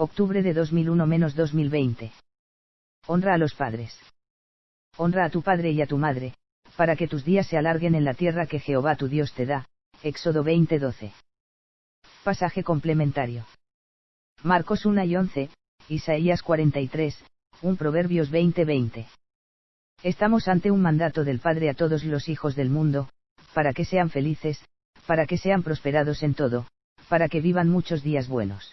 Octubre de 2001-2020. Honra a los padres. Honra a tu padre y a tu madre, para que tus días se alarguen en la tierra que Jehová tu Dios te da. Éxodo 20:12. Pasaje complementario. Marcos 1 y 11, Isaías 43, un Proverbios 20:20. Estamos ante un mandato del Padre a todos los hijos del mundo, para que sean felices, para que sean prosperados en todo, para que vivan muchos días buenos.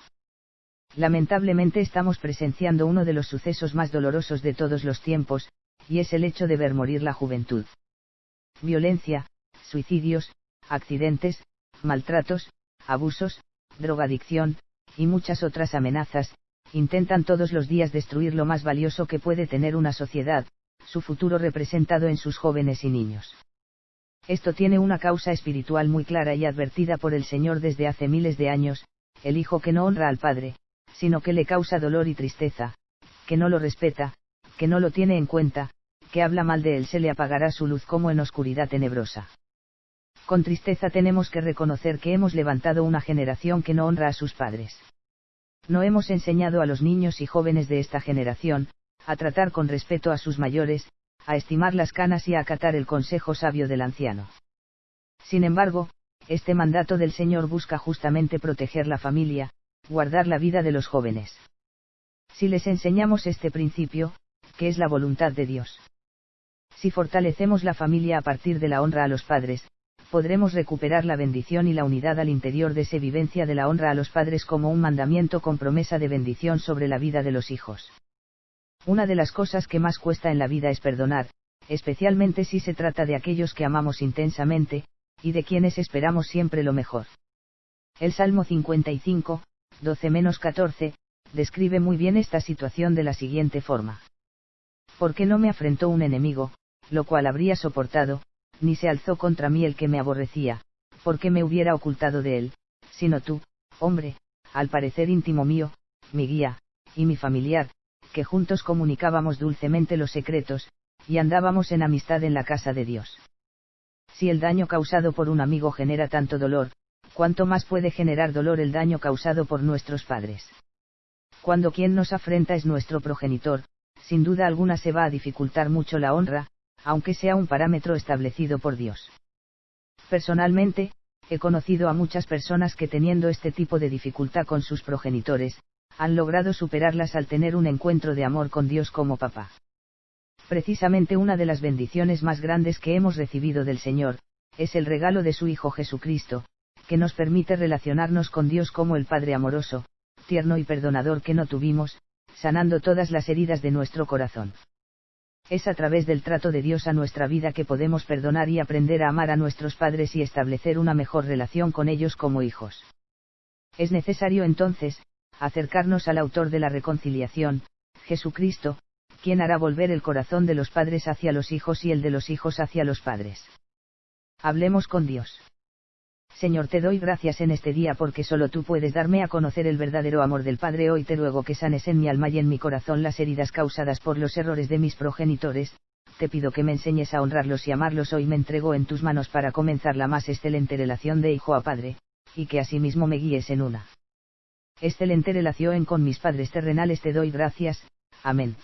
Lamentablemente estamos presenciando uno de los sucesos más dolorosos de todos los tiempos, y es el hecho de ver morir la juventud. Violencia, suicidios, accidentes, maltratos, abusos, drogadicción, y muchas otras amenazas, intentan todos los días destruir lo más valioso que puede tener una sociedad, su futuro representado en sus jóvenes y niños. Esto tiene una causa espiritual muy clara y advertida por el Señor desde hace miles de años, el hijo que no honra al Padre, sino que le causa dolor y tristeza, que no lo respeta, que no lo tiene en cuenta, que habla mal de él se le apagará su luz como en oscuridad tenebrosa. Con tristeza tenemos que reconocer que hemos levantado una generación que no honra a sus padres. No hemos enseñado a los niños y jóvenes de esta generación, a tratar con respeto a sus mayores, a estimar las canas y a acatar el consejo sabio del anciano. Sin embargo, este mandato del Señor busca justamente proteger la familia, guardar la vida de los jóvenes. Si les enseñamos este principio, que es la voluntad de Dios. Si fortalecemos la familia a partir de la honra a los padres, podremos recuperar la bendición y la unidad al interior de esa vivencia de la honra a los padres como un mandamiento con promesa de bendición sobre la vida de los hijos. Una de las cosas que más cuesta en la vida es perdonar, especialmente si se trata de aquellos que amamos intensamente, y de quienes esperamos siempre lo mejor. El Salmo 55, 12-14, describe muy bien esta situación de la siguiente forma. Porque no me afrentó un enemigo, lo cual habría soportado, ni se alzó contra mí el que me aborrecía, porque me hubiera ocultado de él, sino tú, hombre, al parecer íntimo mío, mi guía, y mi familiar, que juntos comunicábamos dulcemente los secretos, y andábamos en amistad en la casa de Dios. Si el daño causado por un amigo genera tanto dolor, ¿cuánto más puede generar dolor el daño causado por nuestros padres? Cuando quien nos afrenta es nuestro progenitor, sin duda alguna se va a dificultar mucho la honra, aunque sea un parámetro establecido por Dios. Personalmente, he conocido a muchas personas que teniendo este tipo de dificultad con sus progenitores, han logrado superarlas al tener un encuentro de amor con Dios como papá. Precisamente una de las bendiciones más grandes que hemos recibido del Señor, es el regalo de su Hijo Jesucristo, que nos permite relacionarnos con Dios como el Padre amoroso, tierno y perdonador que no tuvimos, sanando todas las heridas de nuestro corazón. Es a través del trato de Dios a nuestra vida que podemos perdonar y aprender a amar a nuestros padres y establecer una mejor relación con ellos como hijos. Es necesario entonces, acercarnos al autor de la reconciliación, Jesucristo, quien hará volver el corazón de los padres hacia los hijos y el de los hijos hacia los padres. Hablemos con Dios. Señor, te doy gracias en este día porque solo tú puedes darme a conocer el verdadero amor del Padre. Hoy te ruego que sanes en mi alma y en mi corazón las heridas causadas por los errores de mis progenitores. Te pido que me enseñes a honrarlos y amarlos. Hoy me entrego en tus manos para comenzar la más excelente relación de hijo a padre, y que asimismo me guíes en una excelente relación con mis padres terrenales te doy gracias, amén.